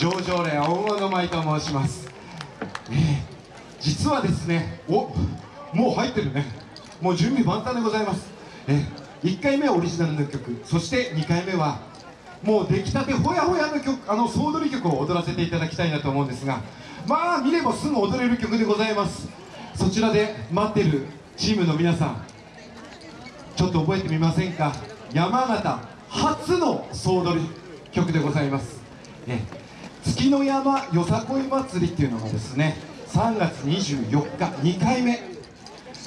上場連大物舞と申します、えー、実はですねおもう入ってるね。もう準備万端でございます。えー、1回目はオリジナルの曲。そして2回目はもう出来たてほやほやの曲あの総踊り曲を踊らせていただきたいなと思うんですがまあ見ればすぐ踊れる曲でございます。そちらで待ってるチームの皆さんちょっと覚えてみませんか？山形初の総踊り曲でございます。え月の山よさこい祭りっていうのがですね3月24日2回目。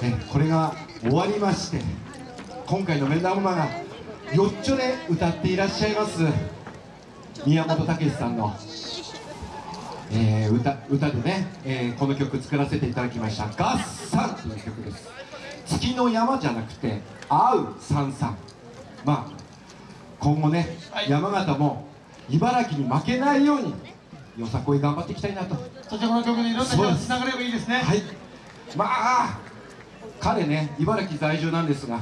えこれが終わりまして今回の目玉がよっちょで歌っていらっしゃいます。宮本武さんの、えー、歌歌でね、えー、この曲作らせていただきました「合算」という曲です。月の山じゃなくて「会う三三」まあ今後ね、山形も茨城に負けないようによさこい頑張っていきたいなと。そしてこの曲にいろんな人がつながればいいですね。はい。まあ彼ね茨城在住なんですが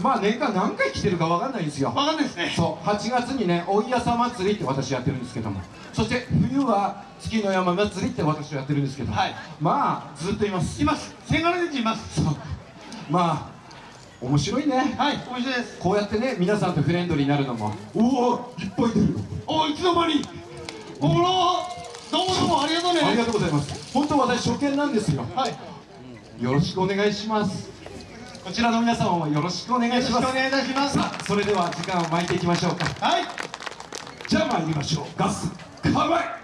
まあ年間何回来てるか分かんないんですよ。分かんないですね。そう。8月にねおいやさ祭りって私やってるんですけども。そして冬は月の山祭りって私はやってるんですけど、はい、まあずっといますいます千柄電池いますそうまあ面白いね。はい面白いです。こうやってね皆さんとフレンドリーになるのも。おおいっぱい出るよ。おいつの間に。おろどうもどうもありがとうね。ありがとうございます。本当私初見なんですよ。はい。よろしくお願いします。こちらの皆様もよろしくお願いします。お願いいたします。さあそれでは時間を巻いていきましょうか。はい。じゃあ参りましょう。ガス構え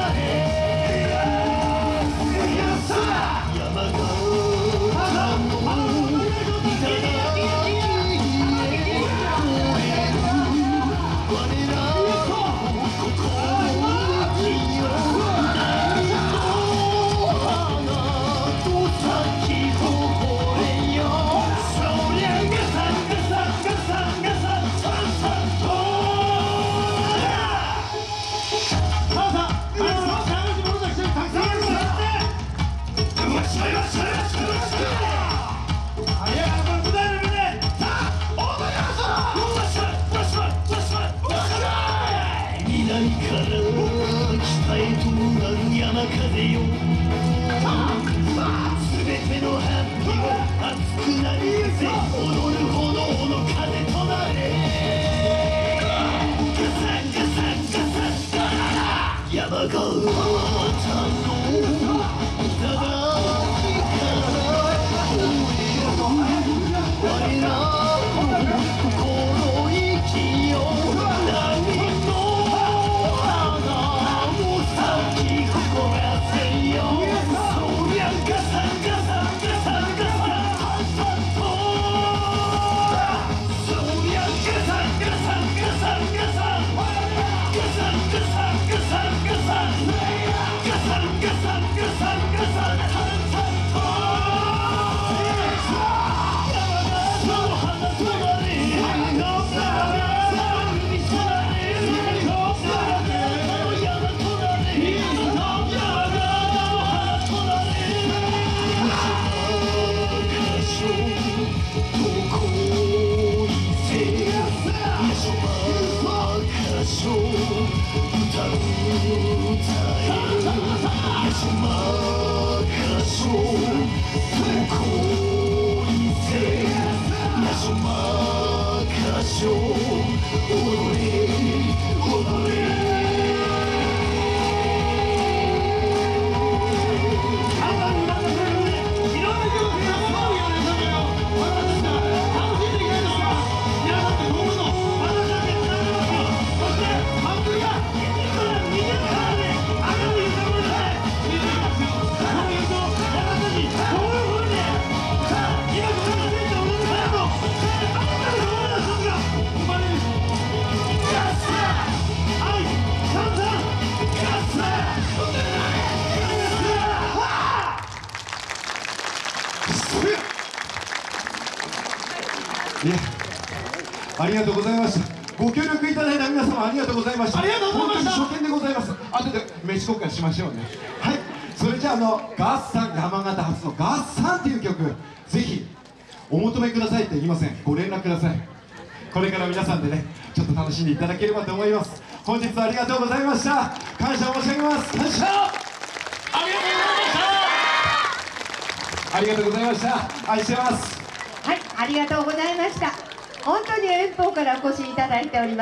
山が 주 우리 ありがとうございました。ご協力いただいた皆様ありがとうございました。ありがとうございました。本当に初見でございます。後で飯交換しましょうね。はい。それじゃああのガッサン山形発のガッサンっていう曲ぜひお求めくださいって言いません。ご連絡ください。これから皆さんでねちょっと楽しんでいただければと思います。本日はありがとうございました。感謝申し上げます。感謝。ありがとうございました。ありがとうございました。愛してます。はい、ありがとうございました。本当に遠方からお越しいただいております。